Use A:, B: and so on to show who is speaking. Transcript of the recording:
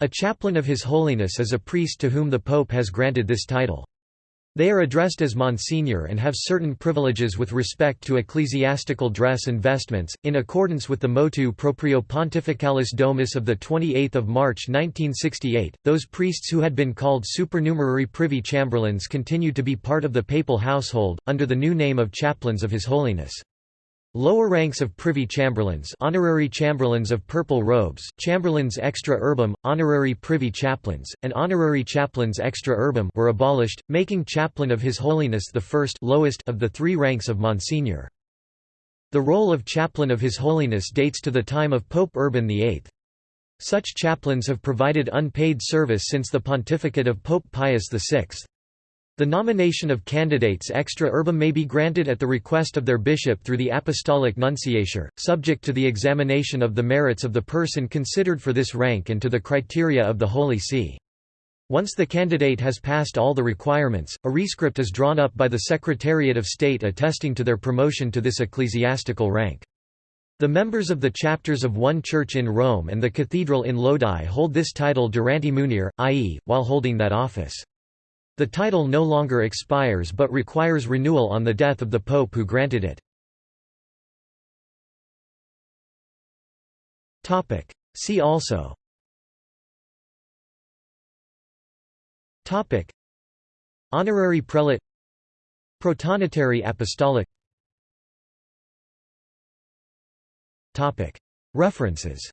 A: A chaplain of His Holiness is a priest to whom the Pope has granted this title. They are addressed as Monsignor and have certain privileges with respect to ecclesiastical dress and vestments, in accordance with the motu proprio Pontificalis Domus of 28 March 1968. Those priests who had been called supernumerary privy chamberlains continue to be part of the papal household, under the new name of chaplains of His Holiness. Lower ranks of privy chamberlains honorary chamberlains of purple robes, chamberlains extra urbem, honorary privy chaplains, and honorary chaplains extra urbem were abolished, making chaplain of His Holiness the first lowest of the three ranks of Monsignor. The role of chaplain of His Holiness dates to the time of Pope Urban VIII. Such chaplains have provided unpaid service since the pontificate of Pope Pius VI. The nomination of candidates extra urbem may be granted at the request of their bishop through the apostolic nunciature, subject to the examination of the merits of the person considered for this rank and to the criteria of the Holy See. Once the candidate has passed all the requirements, a rescript is drawn up by the Secretariat of State attesting to their promotion to this ecclesiastical rank. The members of the chapters of one church in Rome and the cathedral in Lodi hold this title durante munere, i.e., while holding that office. The title no longer expires but requires renewal on the death of the pope who granted it. See also. Topic. Honorary prelate. Protonotary apostolic. Topic. References